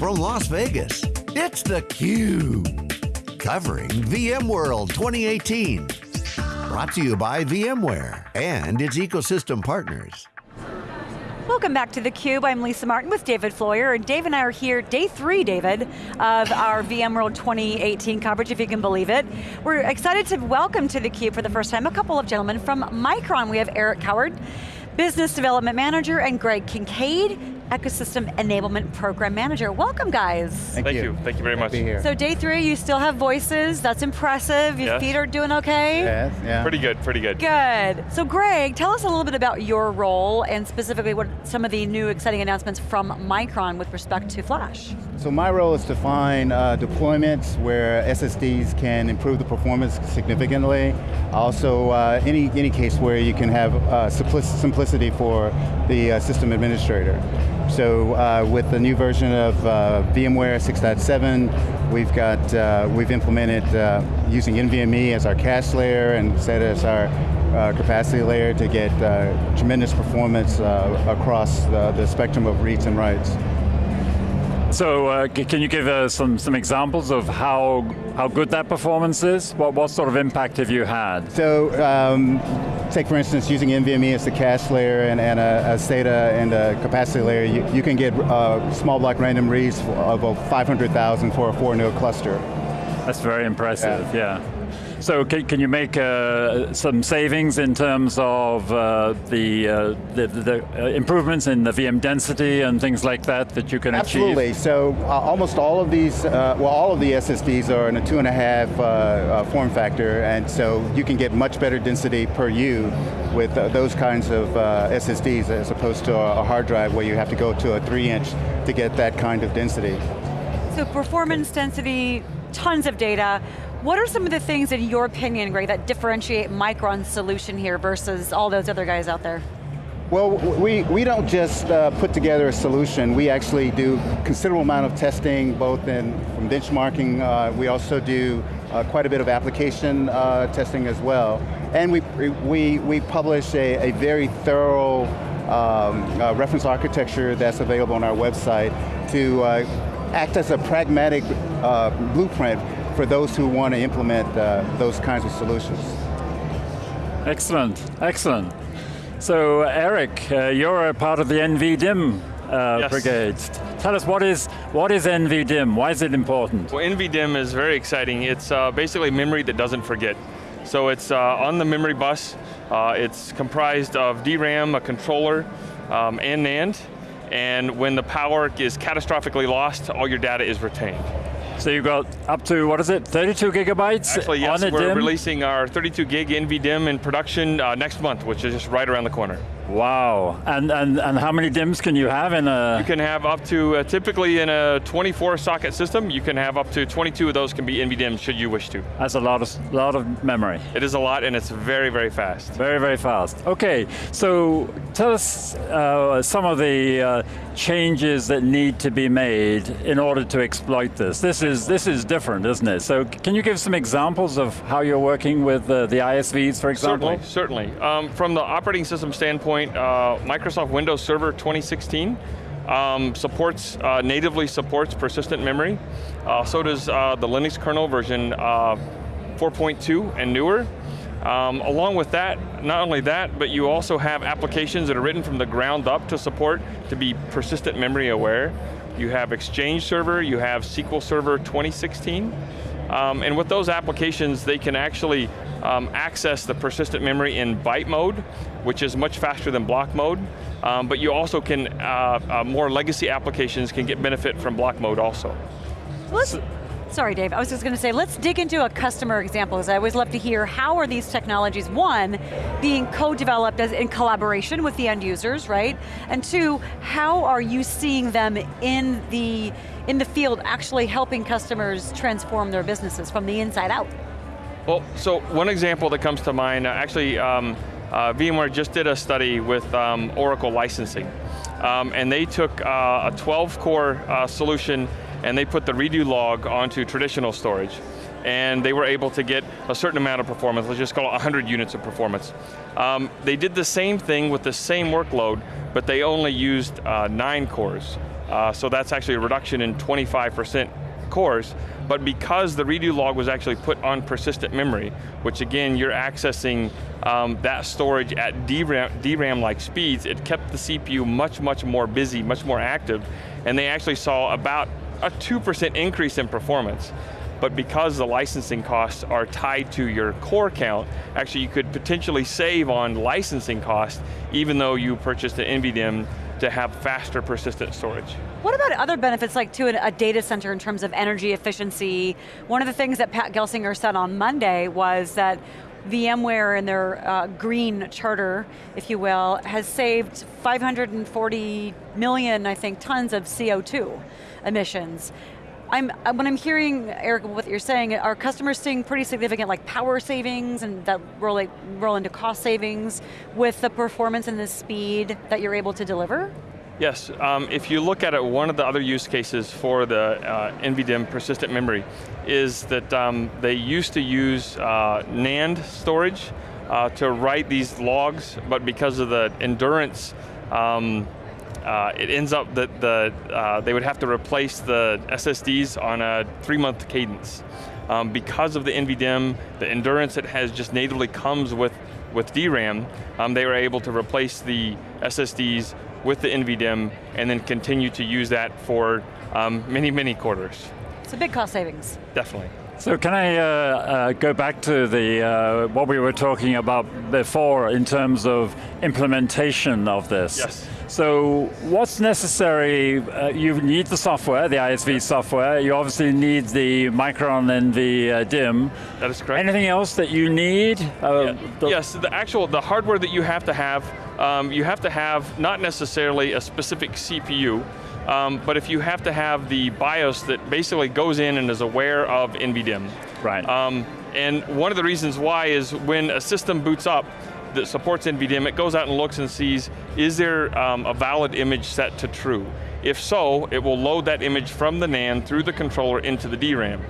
from Las Vegas, it's theCUBE. Covering VMworld 2018. Brought to you by VMware and its ecosystem partners. Welcome back to theCUBE. I'm Lisa Martin with David Floyer, and Dave and I are here, day three, David, of our VMworld 2018 coverage, if you can believe it. We're excited to welcome to theCUBE for the first time a couple of gentlemen from Micron. We have Eric Caward, Business Development Manager, and Greg Kincaid, Ecosystem Enablement Program Manager. Welcome guys. Thank, Thank you. you. Thank you very much. So day three, you still have voices, that's impressive. Your yes. feet are doing okay? Yes, yeah. Pretty good, pretty good. Good. So Greg, tell us a little bit about your role and specifically what some of the new exciting announcements from Micron with respect to Flash. So my role is to find uh, deployments where SSDs can improve the performance significantly. Also, uh, any, any case where you can have uh, simplicity for the uh, system administrator. So uh, with the new version of uh, VMware 6.7, we've got, uh, we've implemented uh, using NVMe as our cache layer and set as our uh, capacity layer to get uh, tremendous performance across the, the spectrum of reads and writes. So uh, can you give uh, some, some examples of how, how good that performance is? What, what sort of impact have you had? So, um, take for instance, using NVMe as the cache layer and, and a, a SATA and a capacity layer, you, you can get uh, small block random reads of 500,000 for a four node cluster. That's very impressive, yeah. yeah. So can, can you make uh, some savings in terms of uh, the, uh, the, the uh, improvements in the VM density and things like that that you can Absolutely. achieve? Absolutely, so uh, almost all of these, uh, well all of the SSDs are in a two and a half form factor and so you can get much better density per U with those kinds of SSDs as opposed to a, a hard drive where you have to go to a three inch to get that kind of density. So performance density, tons of data. What are some of the things in your opinion, Greg, that differentiate Micron's solution here versus all those other guys out there? Well, we, we don't just uh, put together a solution, we actually do considerable amount of testing, both in from benchmarking, uh, we also do uh, quite a bit of application uh, testing as well. And we, we, we publish a, a very thorough um, uh, reference architecture that's available on our website to uh, act as a pragmatic blueprint for those who want to implement uh, those kinds of solutions. Excellent, excellent. So Eric, uh, you're a part of the NVDIMM uh, yes. brigade. Tell us what is what is NVDIMM? Why is it important? Well, NVDIMM is very exciting. It's uh, basically memory that doesn't forget. So it's uh, on the memory bus. Uh, it's comprised of DRAM, a controller, um, and NAND. And when the power is catastrophically lost, all your data is retained. So you've got up to, what is it, 32 gigabytes Actually, yes, we're DIMM? releasing our 32 gig NVDIMM in production uh, next month, which is just right around the corner. Wow, and, and, and how many DIMMs can you have in a? You can have up to, uh, typically in a 24 socket system, you can have up to 22 of those can be NVDIMMs should you wish to. That's a lot of, lot of memory. It is a lot and it's very, very fast. Very, very fast. Okay, so tell us uh, some of the uh, changes that need to be made in order to exploit this. This is, this is different, isn't it? So can you give some examples of how you're working with uh, the ISVs, for example? Certainly, certainly. Um, from the operating system standpoint, uh, Microsoft Windows Server 2016 um, supports, uh, natively supports persistent memory. Uh, so does uh, the Linux kernel version uh, 4.2 and newer. Um, along with that, not only that, but you also have applications that are written from the ground up to support to be persistent memory aware. You have Exchange Server, you have SQL Server 2016. Um, and with those applications, they can actually um, access the persistent memory in byte mode, which is much faster than block mode. Um, but you also can, uh, uh, more legacy applications can get benefit from block mode also. Let's, sorry Dave, I was just going to say, let's dig into a customer example, because I always love to hear how are these technologies, one, being co-developed as in collaboration with the end users, right? And two, how are you seeing them in the, in the field actually helping customers transform their businesses from the inside out? Well, so one example that comes to mind, uh, actually, um, uh, VMware just did a study with um, Oracle licensing. Um, and they took uh, a 12 core uh, solution and they put the redo log onto traditional storage. and they were able to get a certain amount of performance, let's just call it 100 units of performance. Um, they did the same thing with the same workload, but they only used uh, nine cores. Uh, so that's actually a reduction in 25% cores, but because the redo log was actually put on persistent memory, which again, you're accessing um, that storage at DRAM-like speeds, it kept the CPU much, much more busy, much more active, and they actually saw about a 2% increase in performance. But because the licensing costs are tied to your core count, actually you could potentially save on licensing costs even though you purchased an NVDIMM to have faster persistent storage. What about other benefits like to a data center in terms of energy efficiency? One of the things that Pat Gelsinger said on Monday was that VMware and their uh, green charter, if you will, has saved 540 million, I think, tons of CO2 emissions. I'm, uh, when I'm hearing, Eric, what you're saying, are customers seeing pretty significant like power savings and that roll, like, roll into cost savings with the performance and the speed that you're able to deliver? Yes, um, if you look at it, one of the other use cases for the uh, NVDIMM persistent memory is that um, they used to use uh, NAND storage uh, to write these logs, but because of the endurance um, uh, it ends up that the, uh, they would have to replace the SSDs on a three month cadence. Um, because of the NVDIMM, the endurance it has just natively comes with, with DRAM, um, they were able to replace the SSDs with the NVDIMM and then continue to use that for um, many, many quarters. It's a big cost savings. Definitely. So can I uh, uh, go back to the uh, what we were talking about before in terms of implementation of this? Yes. So what's necessary, uh, you need the software, the ISV software, you obviously need the Micron and the uh, DIMM. That is correct. Anything else that you need? Uh, yeah. the yes, the actual, the hardware that you have to have, um, you have to have not necessarily a specific CPU, um, but if you have to have the BIOS that basically goes in and is aware of NVDIMM. Right. Um, and one of the reasons why is when a system boots up, that supports NVDIMM, it goes out and looks and sees, is there um, a valid image set to true? If so, it will load that image from the NAND through the controller into the DRAM.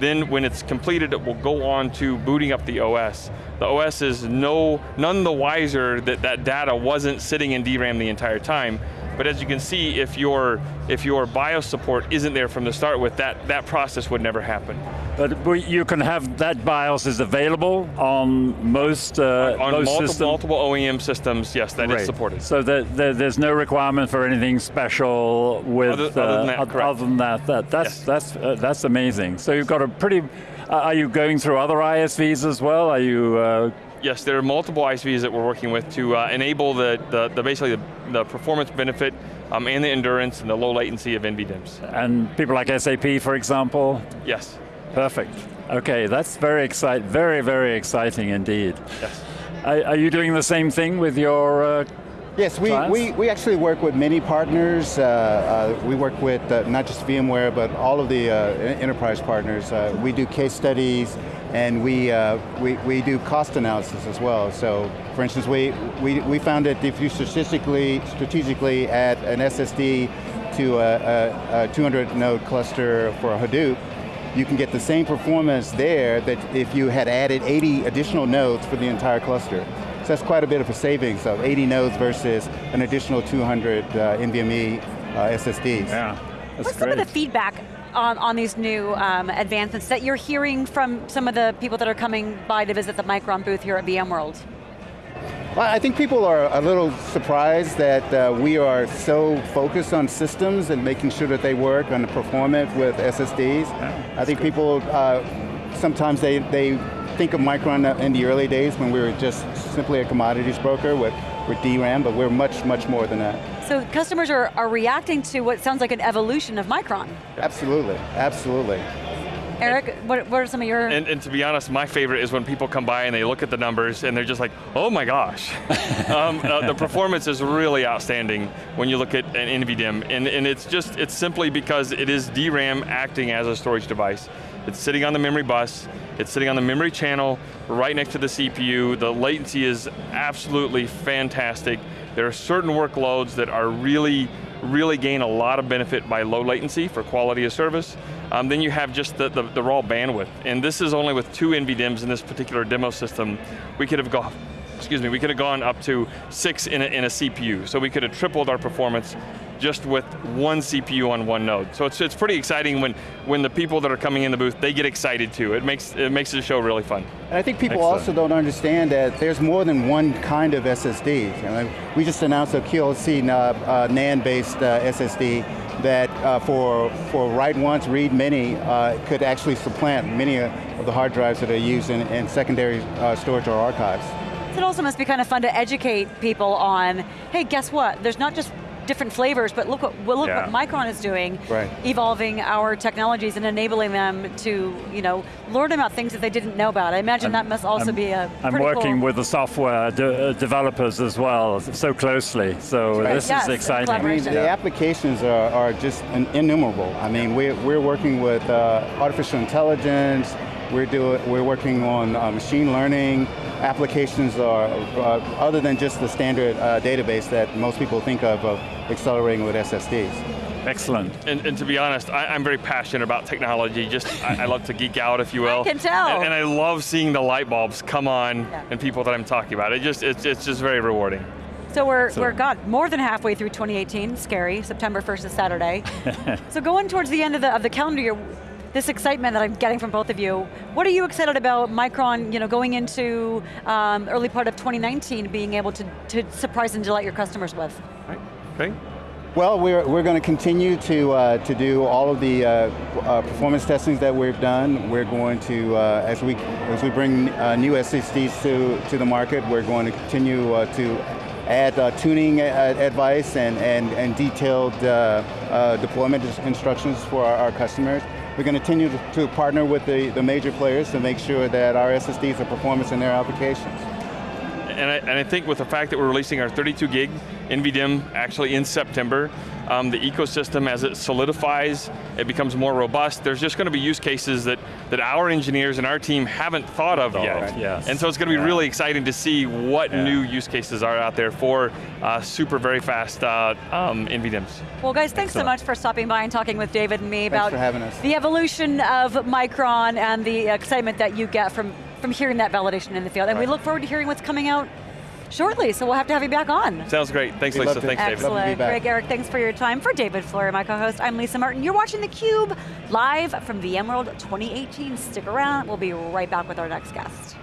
Then when it's completed, it will go on to booting up the OS. The OS is no, none the wiser that that data wasn't sitting in DRAM the entire time, but as you can see, if your, if your BIOS support isn't there from the start with, that, that process would never happen. But you can have that BIOS is available on most uh, on most multiple, multiple OEM systems, yes, that right. is supported. So the, the, there's no requirement for anything special with other, other than that. Uh, other than that, that that's yes. that's uh, that's amazing. So you've got a pretty. Uh, are you going through other ISVs as well? Are you? Yes, there are multiple ISVs that we're working with to uh, enable the, the, the, basically the, the performance benefit um, and the endurance and the low latency of NVDIMMs. And people like SAP, for example? Yes. Perfect. Okay, that's very exciting, very, very exciting indeed. Yes. Are, are you doing the same thing with your uh, Yes, we, we, we actually work with many partners. Uh, uh, we work with uh, not just VMware, but all of the uh, enterprise partners. Uh, we do case studies, and we, uh, we, we do cost analysis as well. So, for instance, we, we, we found that if you strategically, strategically add an SSD to a, a, a 200 node cluster for a Hadoop, you can get the same performance there that if you had added 80 additional nodes for the entire cluster. So that's quite a bit of a savings of 80 nodes versus an additional 200 uh, NVMe uh, SSDs. Yeah, What's great. some of the feedback on, on these new um, advancements that you're hearing from some of the people that are coming by to visit the Micron booth here at VMworld? Well, I think people are a little surprised that uh, we are so focused on systems and making sure that they work on the performance with SSDs. Yeah, I think good. people, uh, sometimes they, they think of Micron in the early days when we were just simply a commodities broker with, with DRAM, but we're much, much more than that. So customers are, are reacting to what sounds like an evolution of Micron. Absolutely, absolutely. Eric, what, what, are some of your... And, and, to be honest, my favorite is when people come by and they look at the numbers and they're just like, oh my gosh. um, uh, the performance is really outstanding when you look at an NVDIMM. And, and it's just, it's simply because it is DRAM acting as a storage device. It's sitting on the memory bus, it's sitting on the memory channel right next to the CPU. The latency is absolutely fantastic. There are certain workloads that are really really gain a lot of benefit by low latency for quality of service. Um, then you have just the, the, the raw bandwidth. And this is only with two NVDIMMs in this particular demo system. We could have gone, excuse me, we could have gone up to six in a, in a CPU. So we could have tripled our performance just with one CPU on one node. So it's, it's pretty exciting when, when the people that are coming in the booth, they get excited too. It makes, it makes the show really fun. And I think people Excellent. also don't understand that there's more than one kind of SSD. You know, we just announced a QLC uh, uh, NAND-based uh, SSD that uh, for, for write once, read many, uh, could actually supplant many of the hard drives that are used in, in secondary uh, storage or archives. It also must be kind of fun to educate people on, hey, guess what? There's not just different flavors, but look what, well, look Yeah. what Micron is doing, Right. evolving our technologies and enabling them to, you know, learn about things that they didn't know about. I imagine that must also I'm- be a I'm working cool- with the software de- uh, developers as well, so closely. So Right. this Yes, is exciting. I mean, collaboration. the applications are, are just innumerable. I mean, we're, we're working with uh, artificial intelligence, we're, doing, we're working on uh, machine learning, applications are, uh, other than just the standard uh, database that most people think of, of accelerating with SSDs. Excellent. And, and to be honest, I, I'm very passionate about technology. Just, I, I love to geek out, if you will. can tell. And, and I love seeing the light bulbs come on Yeah. and people that I'm talking about. It just, it's, it's just very rewarding. So we're, So- we're got more than halfway through 2018, scary, September 1st is Saturday. so going towards the end of the, of the calendar year, this excitement that I'm getting from both of you, what are you excited about Micron, you know, going into um, early part of 2019, being able to, to surprise and delight your customers with? Right? Okay. Well, we're, we're going to continue to, uh, to do all of the uh, uh, performance testings that we've done. We're going to, uh, as, we, as we bring uh, new SSDs to, to the market, we're going to continue uh, to add uh, tuning advice and, and, and detailed uh, uh, deployment instructions for our, our customers. We're going to continue to, partner with the, the major players to make sure that our SSDs are performance in their applications. And I, and I think with the fact that we're releasing our 32 gig NVDIMM actually in September, um, the ecosystem as it solidifies, it becomes more robust, there's just going to be use cases that, that our engineers and our team haven't thought of Thought yet. of, yes. And so it's going to be Yeah. really exciting to see what Yeah. new use cases are out there for uh, super very fast uh, um, NVDIMMs. Well guys, thanks so much for stopping by and talking with David and me Thanks about for having us. the evolution of Micron and the excitement that you get from, from hearing that validation in the field. And we look forward to hearing what's coming out shortly, so we'll have to have you back on. Sounds great. Thanks, We'd Lisa. love to. Thanks, David. Love to be Excellent. back. Greg, Eric, thanks for your time. For David Floyer, my co-host, I'm Lisa Martin. You're watching theCUBE, live from VMworld 2018. Stick around, we'll be right back with our next guest.